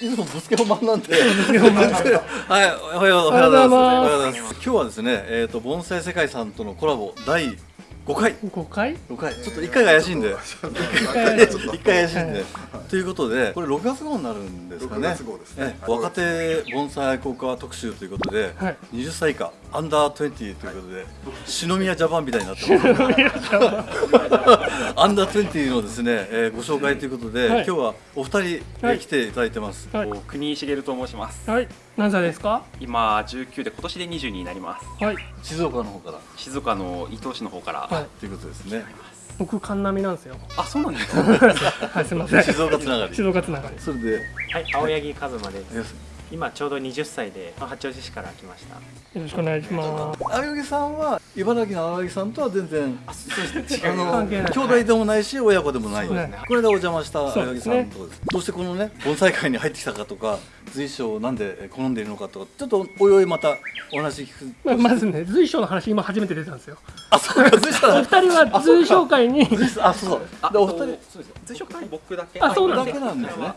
はい。いつもぶつけ本番なんで。はい、おはようございます。今日はですね、えっ、と盆栽世界さんとのコラボ第5回。5回？5回？ちょっと1回が怪しいんで1回1回怪しいんでということでこれ6月号になるんですかね。6月号ですね。ええ若手盆栽愛好家特集ということで、はい。20歳以下アンダー20ということで篠宮ジャパンみたいになってます。アン。ダー20のですね、えーご紹介ということで、はい。今日はお二人、え来ていただいてます、はい。国井茂と申します。はい。何歳ですか？今19で今年で20になります。はい。静岡の方から。静岡の伊東市の方から、はい。ということですね僕神波なんですよ。あそうなんですか？はいすいません。静岡つながり。静岡つながり。それで。はい、青柳和馬です。今ちょうど20歳で八王子市から来ました。よろしくお願いします。青柳さんは茨城の青柳さんとは全然あの関係ない。兄弟でもないし親子でもない、そうですね。これでお邪魔した青柳さんそうです。ねどうしてこのね盆栽界に入ってきたかとか随所をなんで好んでいるのかとかちょっとおいおいまたお話聞く。ままずね随所の話今初めて出たんですよ。あそうか随所お二人は随所会に。あそうあでお二人。そうです。随所会僕だけ。あそうなんですね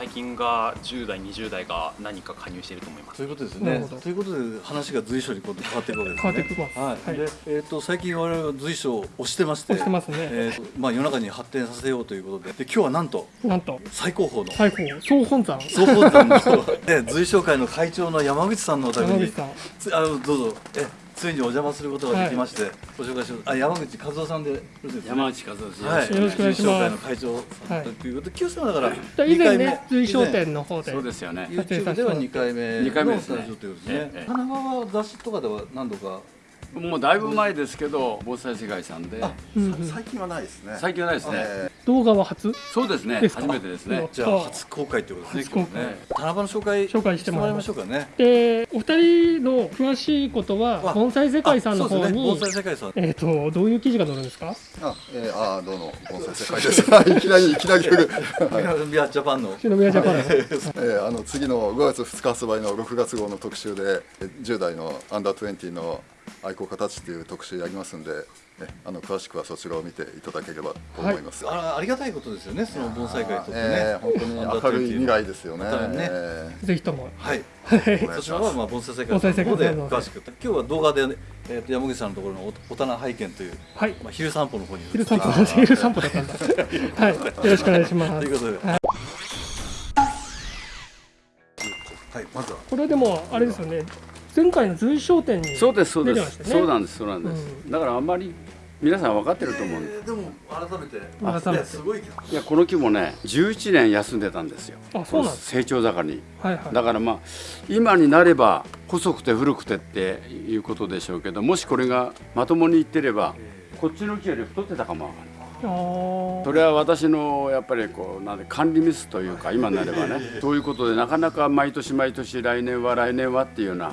最近が10代20代が何か加入していると思います。そういうことですね。ということで話が随所にこう変わっていくわけですね。変わってきますはい、はい。で、えー、と最近我々は随所を推してまして推してますね。えーとまあ、世の中に発展させようということで。で今日はなんとなんと。最高峰の。最高総本山。総本山の、ね、随所会の会長の山口さんのお宅に。山口さん。つあのどうぞ。えついにお邪魔することができまして、ご紹介しますあ山口和夫さんでよろしいですか山内和夫です。はい、よろしくお願いします。会の会長さんということで、旧さんだから以前二回目ね随所店の方で。そうですよね。YouTube では2回目二回目ですねのスタジオということですね。ええ。神奈川雑誌とかでは何度かもうだいぶ前ですけど、防災世界さんで、うんうん。最近はないですね。最近はないですね。え動画は初？そうですね。初めてですね。じゃあ初公開ということですね初公開。今日ね。棚場の紹介。紹介してもらいましょうかね。でお二人の詳しいことはあ盆栽世界さんの方あそうですね。に盆栽世界さんえっとどういう記事が載るんですか？ーあ、えー、あー、どうも、盆栽世界です。いきなり、いきなり来る。はいビアジャパンの。篠宮ジャパン。の えー、あの次の5月2日発売の6月号の特集でえー10代のアンダー20の愛好家たちっていう特集やりますんで、えあの詳しくはそちらを見ていただければと思います。あありがたいことですよねその盆栽会にとってね、えー、本当に明るい未来ですよね。ね。えぜひとも。はい。はい。そちらはまあ盆栽世界の方で界さんの方で。詳しく。今日は動画で、えー、と山口さんのところのおお棚拝見という、はい。まあ、昼散歩の方に。昼散歩昼散歩だったんだはい。よろしくお願いします。ということで、はい、まずは。これでもあれですよね前回の随所店にそうですそうで。出てますしたねそうなんですそうなんです。だからあんまり皆さん分かってると思うんで。えーでも改めて改めてねすごいいやこの木もね、11年休んでたんですよ。あそうなんです成長盛りに。はいはいだからまあ今になれば細くて古くてっていうことでしょうけど、もしこれがまともにいってれば、こっちの木より太ってたかもわかんない。それは私のやっぱりこうなんで管理ミスというか今になればね。そういうことでなかなか毎年毎年来年は来年はっていうような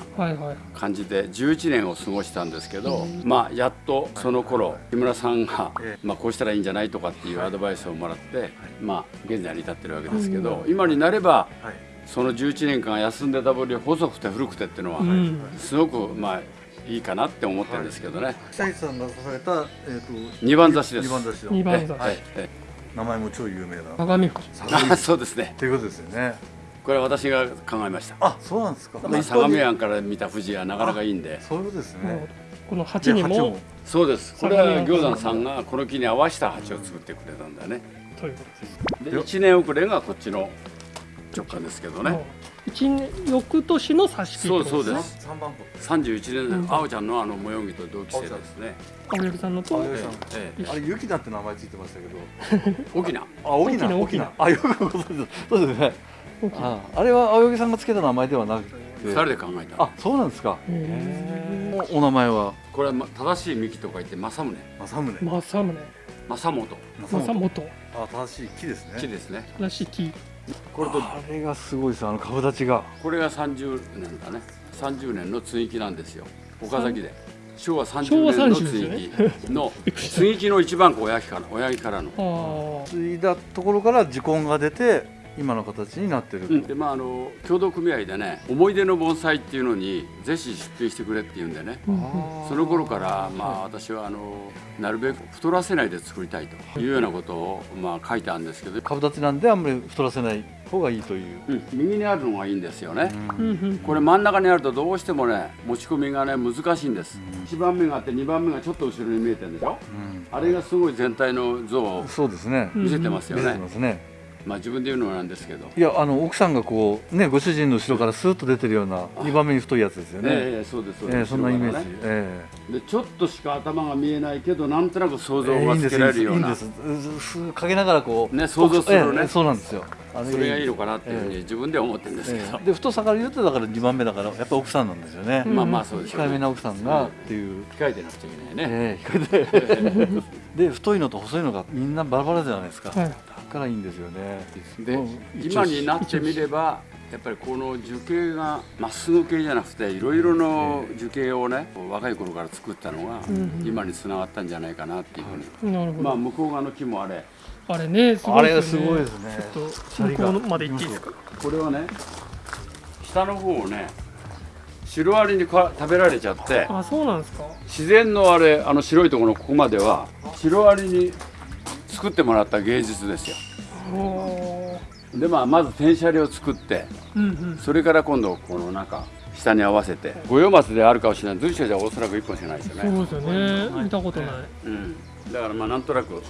感じで11年を過ごしたんですけどまあやっとその頃木村さんがまあこうしたらいいんじゃないとかっていうアドバイスをもらってまあ現在に至ってるわけですけど今になればはい。その11年間休んでた分に細くて古くてっていうのはうん。すごくまあいいかなって思ってるんですけどね。さんが出された、えー、と二番挿しです。二番雑誌の二番雑誌はい。え名前も超有名な。鏡富士あそうですね。ということですよね。これは私が考えました。あそうなんですか、まあ、相模湾から見た富士はなかなかいいんで。そういうことですね。どこの鉢にもそうです。これは行山さんがこの木に合わせた鉢を作ってくれたんだよね。ということです。で1年遅れがこっちの直感ですけどね翌年の挿し木そうそうです。三番31年青ちゃんのあの模様着と同期生ですね。青柳さんのとええあれユキナって名前ついてましたけど。沖縄。あ沖縄。沖沖縄。縄。あよくご存知です。そうですね。大きいああれは青柳さんがつけた名前ではなくて。2人で考えた。あそうなんですか。へおお名前は？これはま正しい幹と書いて正宗。正宗。ー正宗。正本あ正しい木ですね。木ですね。らしきこれとあれがすごいですあの株立ちが。これが30年だね。30年の接ぎなんですよ。岡崎で。昭和30昭和年の30接ぎの 接ぎの一番小親父から親父からの。継いだところから時根が出て今の形になってる、うん、でまああの協同組合でね思い出の盆栽っていうのにぜひ出品してくれって言うんでね。その頃からまあ私はあのなるべく太らせないで作りたいというようなことをまあ書いてあるんですけど。株立ちなんであんまり太らせない方がいいという。うん、右にあるのがいいんですよね、うん。うんこれ真ん中にあるとどうしてもね持ち込みがね難しいんです、1番目があって2番目がちょっと後ろに見えてるでしょ、あれがすごい全体の像をそうですね。見せてますよ見せてね、ますね。まあ自分で言うのなんですけど。いやあの奥さんがこうねご主人の後ろからスーッと出てるような2番目に太いやつですよね。ええそうですそうです、ええそんなイメージ。ね。えでちょっとしか頭が見えないけどなんとなく想え像がつけられるような、いいんです。いいんです。すかけながらこうね想像するのね。ええそうなんですよ。あそれがいいのか。かなっていうふうに自分では思ってるんですけど、ええ。で太さから言うとだから2番目だからやっぱ奥さんなんですよね。まあまあそうです控えめな奥さんがっていう。控えてなくちゃいけないね、ええ控えて。で太いのと細いのがみんなバラバラじゃないですか。はいだからいいんですよね。で今になってみればやっぱりこの樹形がまっすぐ形じゃなくていろいろの樹形をね若い頃から作ったのがん。今につながったんじゃないかなっていうふうに、なるほど、まあ向こう側の木もあれ。あれねすごあいですよね。れがすごいですね。ちょっと向こうまで行っていいですか？これはね下の方をねシロアリにか食べられちゃってあそうなんですか？自然のあれあの白いところのここまではシロアリに作ってもらった芸術ですよ。おーでまあまず転写を作ってうんうん。それから今度この中下に合わせて五葉松であるかもしれない。随所じゃおそらく1本しかないですよね、そうですよね。見たことない。うん、だからまあなんとなく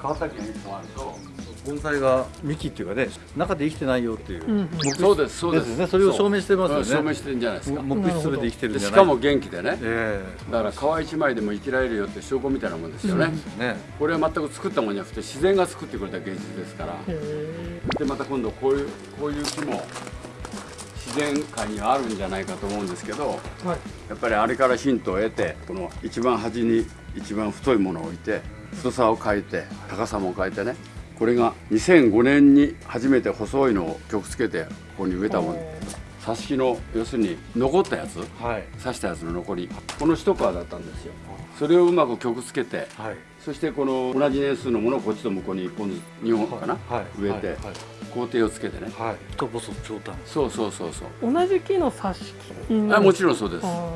川崎が1本あると盆栽が幹っていうかね中で生きてないよっていう。うんうん。そうですそうです。ですよね。それを証明してますよね。証明してるんじゃないですか。木質で生きてるんじゃない。でしかも元気でね。えだから皮一枚でも生きられるよって証拠みたいなもんですよね、えね。これは全く作ったもんじゃなくて自然が作ってくれた芸術ですから。でまた今度こういうこういう木も自然界にはあるんじゃないかと思うんですけどはい。やっぱりあれからヒントを得てこの一番端に一番太いものを置いて太さを変えて高さも変えてねこれが2005年に初めて細いのを曲つけてここに植えたもの挿し木の要するに残ったやつはい。刺したやつの残りこの一皮だったんですよ。それをうまく曲つけてはい。そしてこの同じ年数のものをこっちと向こうに1本ずつ2本かな、はい。植えて、はい。工程をつけてね。はい。太細長短。そうそうそうそう。同じ木の挿し木あもちろんそうです。あ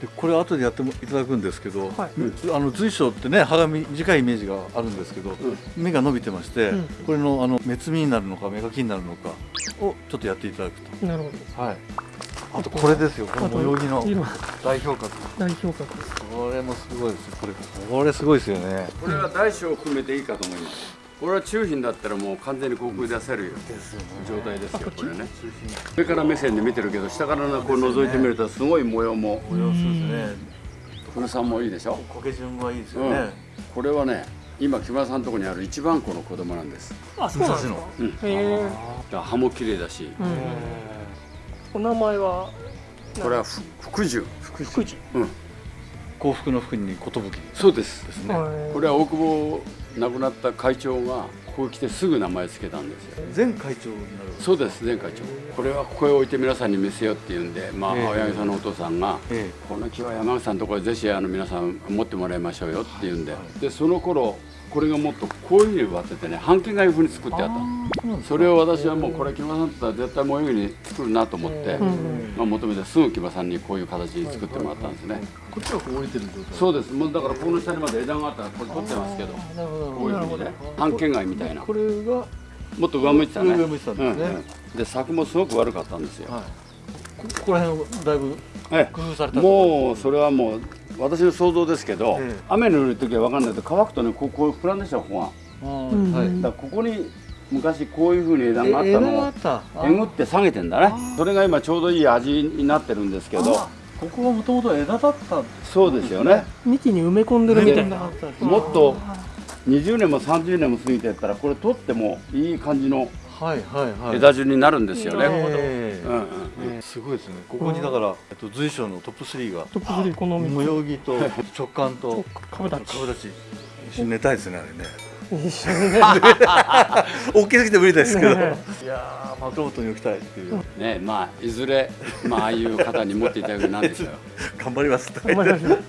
でこれ後でやってもいただくんですけど、はいあの随所ってね葉が短いイメージがあるんですけど、芽が伸びてまして、うんこれのあの目摘みになるのか芽かきになるのかをちょっとやっていただくーなるほと。はい。あとこれですよ。この模様着の代表格。代表格ですこれもすごいですよ。これこれすごいですよね。これは大小を含めていいかと思いますこれは中品だったらもう完全に航空出せるよ。状態ですよこれね。上から目線で見てるけど下からこう覗いてみるとすごい模様も模様そうですね。古さもいいでしょ、苔順がいいですようん。ね。、これはね今木村さんのところにある一番子の子供なんです。あそうなんですか？うん。へえ。葉も綺麗だし。うん。お名前は？これはふ福寿。福寿。うん。幸福の福に寿そうです。ですね。はいこれは大久保亡くなった会長がここへ来てすぐ名前つけたんですよ。前会長になる。そうです前会長。これはここへ置いて皆さんに見せようっていうんで、まあ、ええ。青柳さんのお父さんが、えこの木は山口さんのところでぜひあの皆さん持ってもらいましょうよっていうんで、でその頃これがもっとこういうふうに植わっててね半径がいうふうに作ってあった。のそれを私はもうこれ木村さんだったら絶対模様に作るなと思って、まあ、求めてすぐ木村さんにこういう形に作ってもらったんですね、こっちはこう降りてる状態。そうです。もうだからこの下にまで枝があったらこれ取ってますけど。こういうふうにね半径貝みたいな。これがもっと上向いてたね。上向いてたんですね。うんうん。で作もすごく悪かったんですよ、はい。こここら辺をだいぶえ工夫されたえもうそれはもう私の想像ですけど、ええ。雨の降る時は分かんないけど乾くとねこうこう膨らんでしょここがあうんーはここに昔こういうふうに枝があったのをあった。あえぐって下げてんだね。それが今ちょうどいい味になってるんですけどここがもともと枝だった。そうですよね。幹に埋め込んでるみたいな。もっと20年も30年も過ぎてったらこれ取ってもいい感じのはいはいはい。枝順になるんですよね、ええ。うんうんええ。すごいですね。ここにだからえっと随所のトップ3がトップ3この模3様着と直感と株立ち。株立ち。一緒に寝たいですねあれね。一緒にね大きすぎて無理ですけど。いやー枕元に置きたいっていう。ねまあいずれまあああいう方に持っていただくなんでしょうよ 頑張ります。頑張りましょう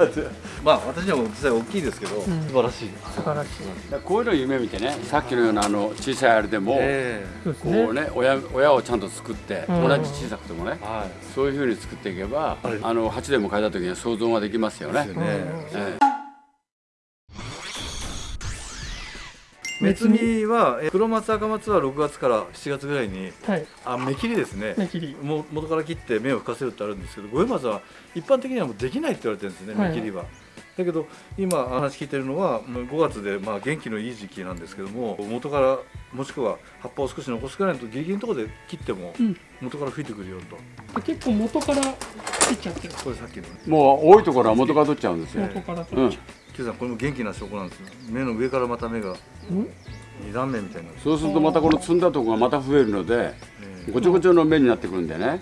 まあ私には実際大きいですけど、ん素晴らしい。素晴らしいこういうのを夢見てねさっきのようなあの小さいあれでも、えそうですこうねね親親をちゃんと作って、うん同じ小さくてもねえはい。そういうふうに作っていけばあの8でも変えた時には想像ができますよねですよ。ね。え目摘みはえ黒松赤松は6月から7月ぐらいにはい。あ目切りですね。目切り。もう元から切って目を吹かせるってあるんですけど五葉松は一般的にはもうできないって言われてるんですね、はい。目切りは。だけど今話聞いてるのはもう5月でまあ元気のいい時期なんですけども元からもしくは葉っぱを少し残すくらいのとギリギリのところで切ってもうん。元から吹いてくるよと、結構元から切っちゃってる。これさっきのね。もう多いところは元から取っちゃうんですよ。元からうん取っちゃ、Q さんこれも元気な証拠なんですよ。目の上からまた目がううん？2段目みたいにな。そうするとまたこの積んだところがまた増えるのでえーごちょごちょの目になってくるんでね。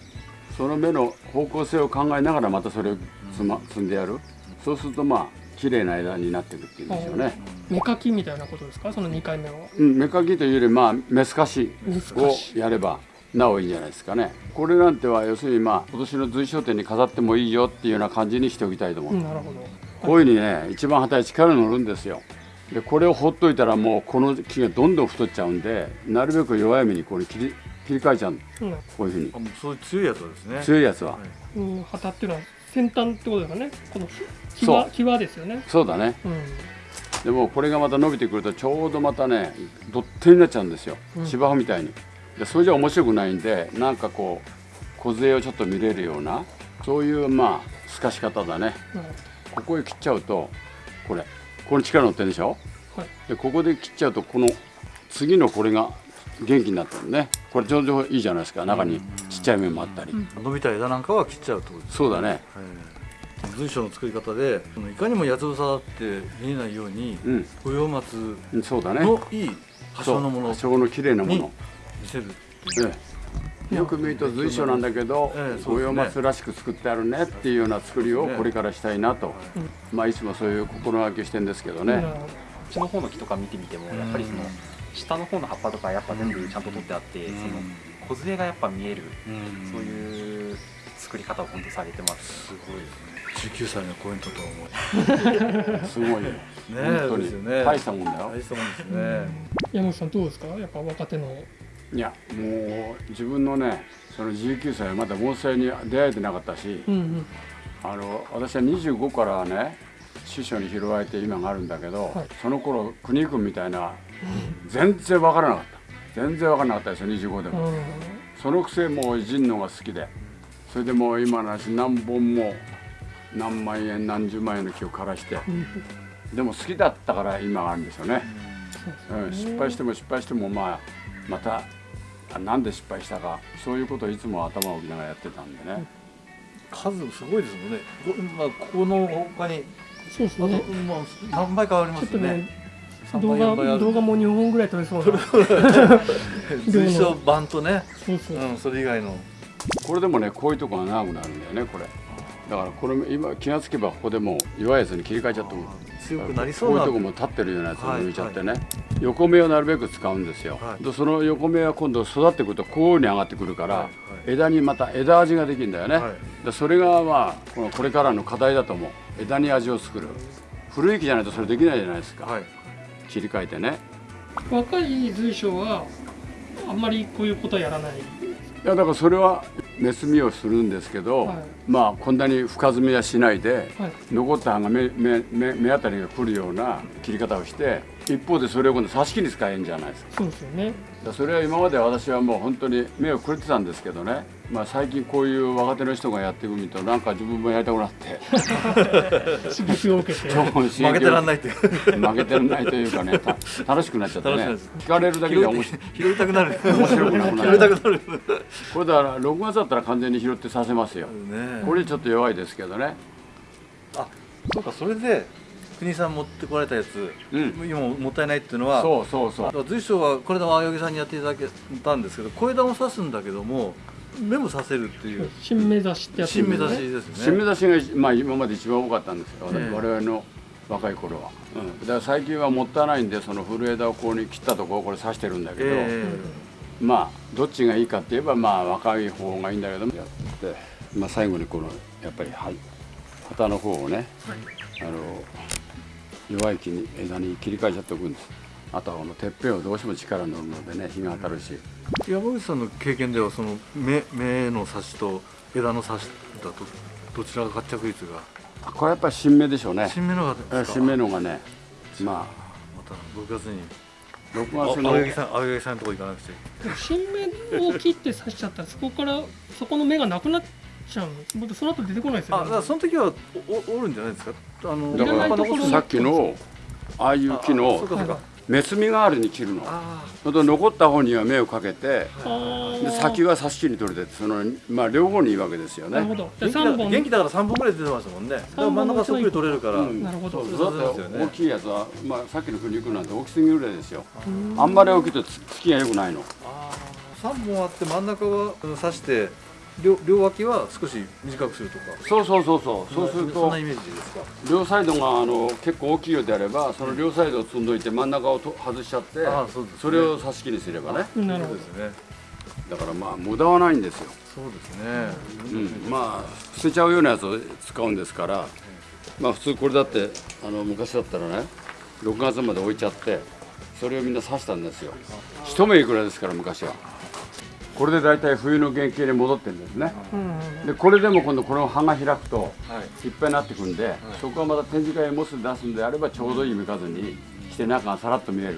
その目の方向性を考えながらまたそれを積,、ま、積んでやる。そうするとまあ綺麗な枝になっていくっていうんでしょうね、目かきみたいなことですか？その2回目は。うん、目かきというよりまあ目透かしをしやればなおいいんじゃないですかね。これなんては要するにまあ今年の随商店に飾ってもいいよっていうような感じにしておきたいと思う、うんなるほどこういうふうにね一番旗に力乗るんですよ。でこれをほっといたらもうこの木がどんどん太っちゃうんでなるべく弱い目にこれ切り切り替えちゃうの。うん。こういうふうに。あもうそういう強いやつはですね。強いやつは、はい。うん旗っていうのは先端ってことですかね。この際そう。際ですよね。そうだね。うん。でもこれがまた伸びてくるとちょうどまたねドッテンになっちゃうんですよ。うん。芝生みたいに。でそれじゃ面白くないんでなんかこう梢をちょっと見れるようなそういうまあ透かし方だね。なるここへ切っちゃうとこれここに力乗ってるでしょ？はい。でここで切っちゃうとこの次のこれが元気になってるね。これちょうどいいじゃないですか。中にちっちゃい面もあったり、伸びた枝なんかは切っちゃうとですそうだね。はい。随所の作り方でいかにも八つ房って見えないようにうん。五葉松のいい葉そう生のものを葉生の綺麗なもにの見せるええよく見ると随所なんだけど五葉松らしく作ってあるねっていうような作りをこれからしたいなと、まあいつもそういう心がけしてるんですけどね、なるほどこっちの方の木とか見てみてもやっぱりその下の方の葉っぱとかやっぱ全部ちゃんと取ってあってその梢がやっぱ見えるそういう作り方を本当されてます。すごいですね19歳のコメントとは思う。すごいよ。ね本当ですよね。に大したもんだよ。大したもんですね。山口さんどうですか？やっぱ若手のいやもう自分のねその19歳はまだ盆栽に出会えてなかったし、うんうんあの私は25からね師匠に拾われて今があるんだけど、はい。その頃国君みたいな全然わからなかった。全然わからなかったですよ25でも、うん。そのくせもう人のが好きで。それでもう今の話何本も何万円何十万円の木を枯らして。うん。でも好きだったから今があるんですよね、そううん、失敗しても失敗してもまあまたあなんで失敗したか。そういうことをいつも頭を置きながらやってたんでね、数すごいですもんね。こ,、まあ、ここの他にあと、そうですね。まあ、何倍かありますよね。3動倍4倍ある。画動画も2本ぐらい撮れそうな。随所 版とね、そうそう。うん、それ以外の。これでもねこういうとこが長くなるんだよねこれ。だからこれ今気がつけばここでもう弱いやつに切り替えちゃっても強くなりそうなこういうとこも立ってるようなやつを抜いちゃってね、横目をなるべく使うんですよ、はい。でその横目は今度育ってくるとこういうふうに上がってくるから、はいはい。枝にまた枝味ができるんだよね、はい。でそれがまあこのこれからの課題だと思う。枝に味を作る。古い木じゃないとそれできないじゃないですか、はい。切り替えてね。若い随所はあんまりこういうことはやらない。いやだからそれは目摘みをするんですけど、はい。まあこんなに深摘みはしないで、はい。残った葉が目目目目当たりが来るような切り方をして一方でそれを今度挿し木に使えるんじゃないですか。そうですよね。それは今まで私はもう本当に目をくれてたんですけどね、まあ、最近こういう若手の人がやっていくみとなんか自分もやりたくなって。刺激を受けて。負けてらんないっていう。負けてらんないというかねた楽しくなっちゃってね。聞かれるだけで面白い。拾いたくなる。面白くなくなる。拾いたくなる。これだから6月だったら完全に拾ってさせますよ。ねこれちょっと弱いですけどね。あそうかそれで国さん持ってこられたやつ、うん。今もったいないっていうのはそうそうそう。だから随所はこれで青柳さんにやっていただけたんですけど小枝も刺すんだけども目も刺せるっていう。新目指しってやつ新目指しですね。新目指しが一、まあ、今まで一番多かったんですよ、ええ。我々の若い頃は、うん、だから最近はもったいないんでその古枝をここに切ったところをこれ刺してるんだけど、えまあどっちがいいかって言えばまあ若い方がいいんだけどやって、まあ、最後にこのやっぱりはい旗の方をね、あの弱い木に枝に切り替えちゃっておくんです。あとはこのてっぺんをどうしても力乗るのでね日が当たるし、え山口さんの経験ではその目目の刺しと枝の刺しだとどちらが活着率が？あこれやっぱり新芽でしょうね。新芽のがですか？新芽のがねまあ。また6月に。6あ月の青柳さん青柳さんのとこ行かなくて新芽を切って刺しちゃったらそこからそこの芽がなくなっちゃうの僕その後出てこないですよね。あだからその時はおおおるんじゃないですか？あのだかいらさっきのああいう木あのそうかそうか。メス実代わりに切るの。あそれと残った方には芽をかけてで先は差し切り取れてそのまあ両方にいいわけですよね。なるほど。元気だじゃあ三本。元気だから三本ぐらい出てますもんね。真ん中そっくり取れるから、うん。なるほど。そうですよね。て大きいやつは、まあ、さっきの苦肉なんて大きすぎるぐらいですよ。あんまり大きいとつつきが良くないの。あー。三本あって真ん中はうん刺して両両脇は少し短くするとか。そうそうそうそう。そうするとそんなイメージですか？両サイドがあの結構大きいようであればその両サイドを積んどいて真ん中をと外しちゃってあーそうですね。それを差し切りすればね。なるほど。ですね。だからまあ無駄はないんですよ、そうですね、うん、まあ捨てちゃうようなやつを使うんですから。まあ普通これだってあの昔だったらね6月まで置いちゃってそれをみんな刺したんですよ。一目いくらですから昔はこれで大体冬の原型に戻ってるんですね。うん。でこれでも今度この葉が開くとはい。いっぱいになってくんで、そこはまた展示会にもし出すんであればちょうどいい見数にして中がさらっと見える、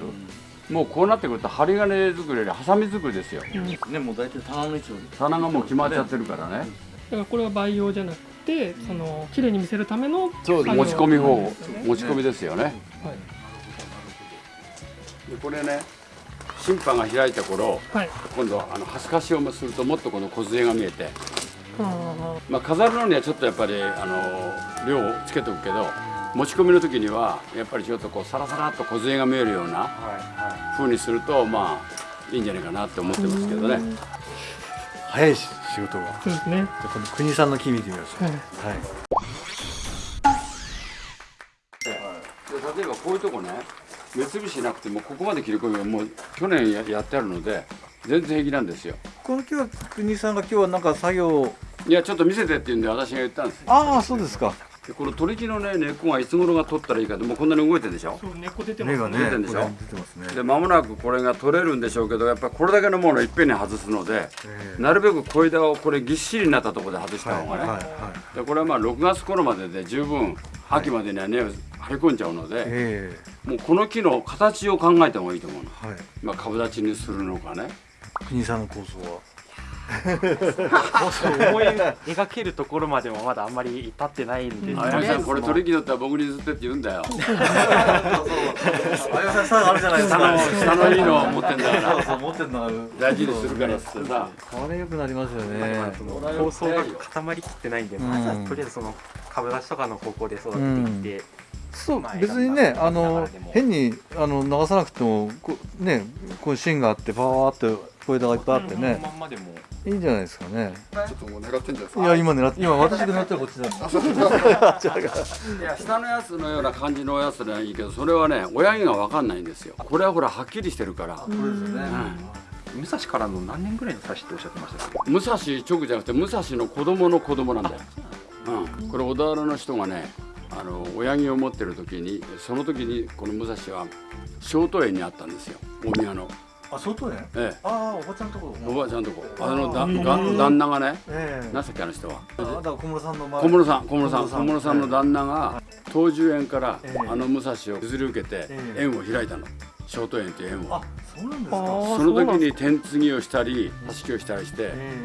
もうこうなってくると針金作りよりハサミ作りですよ。ねもう大体棚の位置を棚がもう決まっちゃってるからね。だからこれは培養じゃなくてその綺麗に見せるためのそう持ち込み方なんですよね。持ち込みですよね。はい。でこれね審判が開いた頃はい。今度あの端かしをするともっとこの梢が見えて、あまあ、飾るのにはちょっとやっぱりあの量をつけておくけど持ち込みの時にはやっぱりちょっとこうサラサラっと梢が見えるような風にするとまあいいんじゃないかなって思ってますけどね。早いし仕事が。ーそうですね。じゃあこの国さんの木見てみましょう。はい。はい。で例えばこういうとこね目つぶしなくてもここまで切り込みはもう去年ややってあるので全然平気なんですよ。この木は国さんが今日はなんか作業いやちょっと見せてって言うんで私が言ったんですよ。ああそうですか。でこの取り木のね根っこがいつ頃が取ったらいいかってもうこんなに動いてるでしょ？そう根っこ出てますね。出てんでしょ？出てますね。で間もなくこれが取れるんでしょうけどやっぱりこれだけのものをいっぺんに外すのでええ。なるべく小枝をこれぎっしりになったところで外した方がね、はいはいでこれはまあ6月頃までで十分秋までには根を張り込んじゃうので、えもうこの木の形を考えた方がいいと思うの、えはい。まあ、株立ちにするのかね。国さんの構想は？思い描けるところまでもまだあんまり至ってないんで、あやみさんこれ取り木だったら僕に譲ってって言うんだよ。あやさんさあるじゃないです下のか下のいいのを持ってんだかそうらそう持ってんの大事にするから。ってさこれ良くなりますよね。構想が固まりきってないんで、まずはうん。とりあえずその株立ちとかの方向で育てていって、そうまあ別にねあの変にあの流さなくてもこうねこういう芯があってパワーって小枝がいっぱいあってね。まんまでも。いいんじゃないですかね。ちょっともう狙ってんじゃないですか？いや今狙って今私が狙ってるこっちだ いや下のやつのような感じのやつならいいけどそれはね親木が分かんないんですよ。これはほらはっきりしてるから、これですね。武蔵からの何年ぐらいの差しっておっしゃってましたっけ？武蔵直じゃなくて武蔵の子供の子供なんだよ、うん、これ小田原の人がねあの親木を持ってる時にその時にこの武蔵は小都園にあったんですよ。大宮の、あ外ねえああおばちゃんのとこ。え、おばあちゃんとこ。あのだが旦那がねええ。何さっきあの人は。あだから小室さんの前小室さん小室さん。小室さん。小室さんの旦那が東寿園からええ。あの武蔵を譲り受けてええ。園を開いたの。小都園っていう園を。あそうなんですか。その時に天継ぎをしたり挿し木をしたりして、え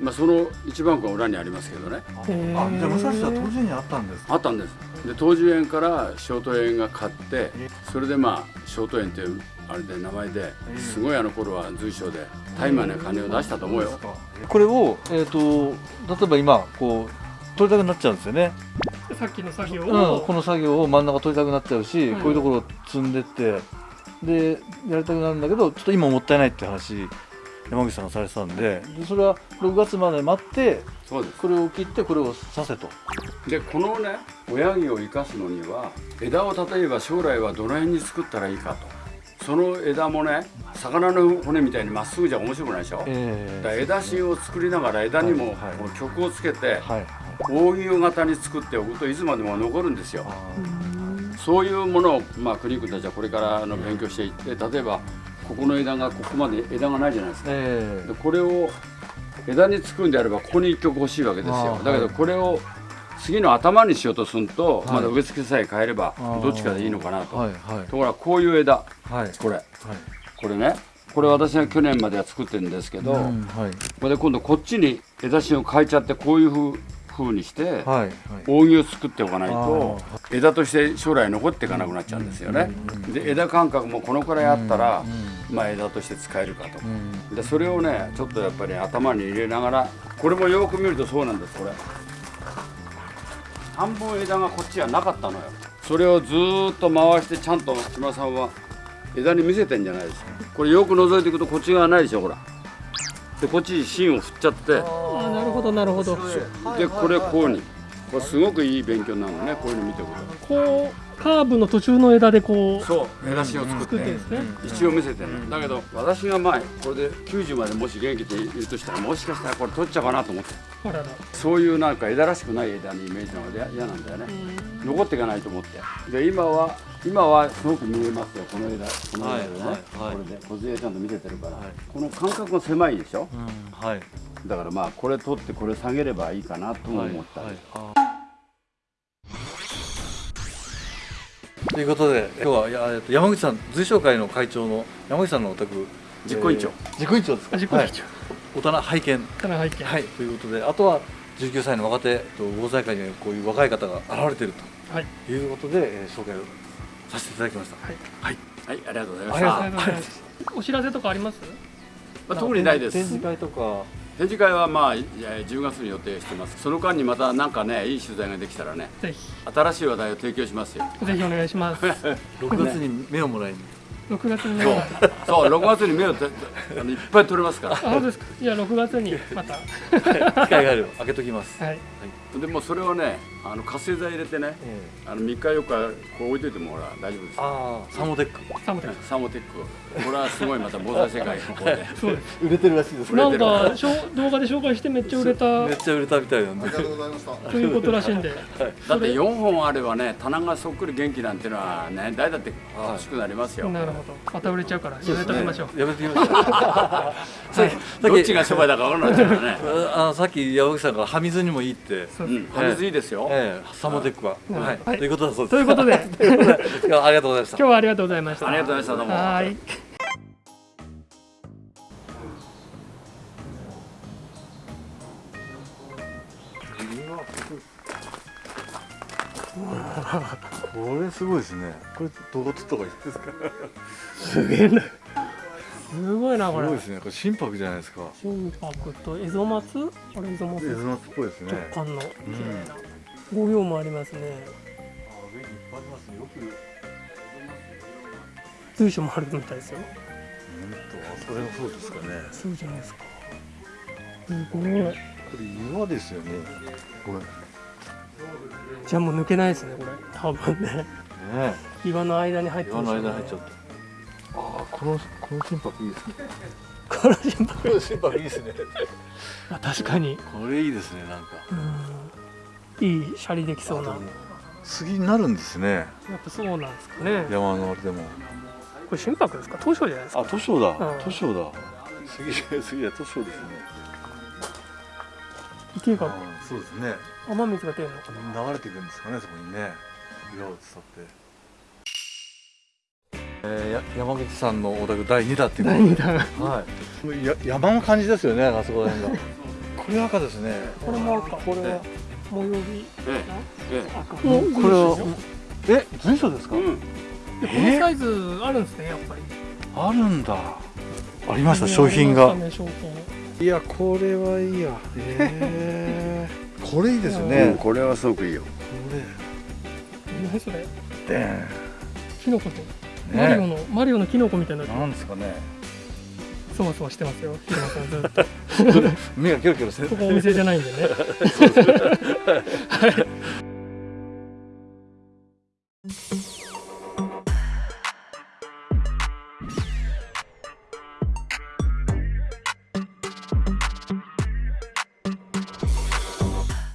まあ、その一番が裏にありますけどね。えあじゃあ武蔵は当時にあったんですか？あったんです。で東寿園から小都園が買ってそれでまあ小都園っていうあれで名前ですごいあの頃は随所で大麻な金を出したと思うよ。これをえっ、と例えば今こう取りたくなっちゃうんですよね。さっきの作業うん、をこの作業を真ん中取りたくなっちゃうし、うんこういうところを積んでってでやりたくなるんだけどちょっと今もったいないって話山口さんがされてたんで。でそれは6月まで待ってそうです。これを切ってこれを刺せと。でこのね親木を生かすのには枝を例えば将来はどの辺に作ったらいいかと。その枝もね魚の骨みたいにまっすぐじゃ面白くないでしょ、えだから枝芯を作りながら枝にも曲をつけてはい扇型に作っておくといつまでも残るんですよ。あそういうものを、まあ、国君たちはこれからの勉強していって例えばここの枝がここまで枝がないじゃないですか。えでこれを枝につくんであればここに一曲欲しいわけですよ。だけどはい。これを次の頭にしようとすると、はい。まだ植え付けさえ変えればどっちかでいいのかなと、はいはい。ところがこういう枝。はい。これ。はい。これね。これ私が去年までは作ってるんですけど、うんはい。これで今度こっちに枝芯を変えちゃってこういうふう風にして、はいはい。扇を作っておかないとあ枝として将来残っていかなくなっちゃうんですよね。で枝間隔もこのくらいあったら、まあ、枝として使えるかと。うん。でそれをねちょっとやっぱり頭に入れながらこれもよく見るとそうなんですこれ。半分枝がこっちはなかったのよ。それをずーっと回してちゃんと島さんは枝に見せてんじゃないですか。これよく覗いていくとこっち側ないでしょほらでこっちに芯を振っちゃって。あなるほどなるほど。でこれこうに。これすごくいい勉強になるのねこういうの見ておくと。こうカーブの途中の枝でこうそう。枝芯を作って。一応見せてるのだけど私が前これで90までもし元気でいるとしたらもしかしたらこれ取っちゃうかなと思って。あらら。そういうなんか枝らしくない枝にイメージなので嫌なんだよね。残っていかないと思って。で今は今はすごく見えますよこの枝。この枝でね、はいこれで小杖ちゃんと見せてるから、はい。この間隔が狭いでしょ？うんはい。だからまあこれ取ってこれ下げればいいかなとも思った。り、はいはいということで今日はやえっと山口さん随商会の会長の山口さんのお宅実行委員長えー実行委員長ですか？実行委員長はい。大人拝見。棚背景はいということであとは19歳の若手と防災会にはこういう若い方が現れているはい。ということで、えー紹介をさせていただきました。はい。はい。はいありがとうございました。ありがとうございますお知らせとかあります？まあ、特にないです。展示会とか展示会はまあいや10月に予定してます。その間にまたなんかねいい取材ができたらねぜひ。新しい話題を提供しますよ。ぜひお願いします。6月に目をもらいに、6月に。ねそう。そう6月に目をてあのいっぱい取れますから。あそうですか。じゃあ6月にまた。機会があれば開けときます、はいでもそれをねあの活性剤入れてねえあの3日4日こう置いといてもほら大丈夫ですよ。ああサモテック。サムテサーモテックこれはすごいまた防災世界。の方で。そうです。売れてるらしいです。なんかしょ動画で紹介してめっちゃ売れた。めっちゃ売れたみたいなんで。ありがとうございました。ということらしいんで。だって4本あればね棚がそっくり元気なんてのはね誰だって欲しくなりますよ、なるほど。また売れちゃうからやめときましょう。やめてきましょう。さっきさっきどっちが商売だか分からないからね。あのさっき山口さんから葉水にもいいって、そうですうん。歯水いいですよ、ええ、サモテックは、うんはい、はい。ということだそうです。ということで。いやありがとうございました。今。日はありがとうございました。ありがとうございました。どうも。はーい。これすごいですね。これどうとか言ってですか？すげえなすごいなこれすごいですね。これ心拍じゃないですか。心拍とエゾマツ？これエゾマツ？エズマスっぽいですね。直感の綺うん麗な五行もありますねあ、上にいっぱいありますね。よく。随所もあるみたいですようんと、あそれもそうですかね。そうじゃないですかすごいこれ岩ですよね。これ。ねじゃあもう抜けないですねこれ多分ね岩の間に入って岩のるんでしょうね間に入っちゃって。このこの心拍いいですね。この心拍この心拍いいですね。あ確かにこれいいですね。なんか。うんいいシャリできそうなや杉になるんですね。っぱそうなんですかね山のあれでも。これ心拍ですか？東証じゃないですかあ、図書だうん。図書だ。杉杉は図書ですね。池がそうですね。雨水が出るのかな流れていくんですかねそこにね岩を伝って、えー、や山口さんのお宅第2弾っていう第2弾。はい。や山の感じですよねあそこら辺が。これ赤ですね。これも赤。これは。模様着ええ。え赤もうこれは。え随所ですか、えうん。でこのサイズあるんですねやっぱり。あるんだ。ありました商品が。ね商品。いやこれはいいや。えー、これいいですようん。ねこれはすごくいいよ。こ何それ？れでキノコとマリオねのマリオのキノコみたいななんですかね。そわそわしてますよ。平間さんずっと。目がキョロキョロしてる。ここお店じゃないんでね。はい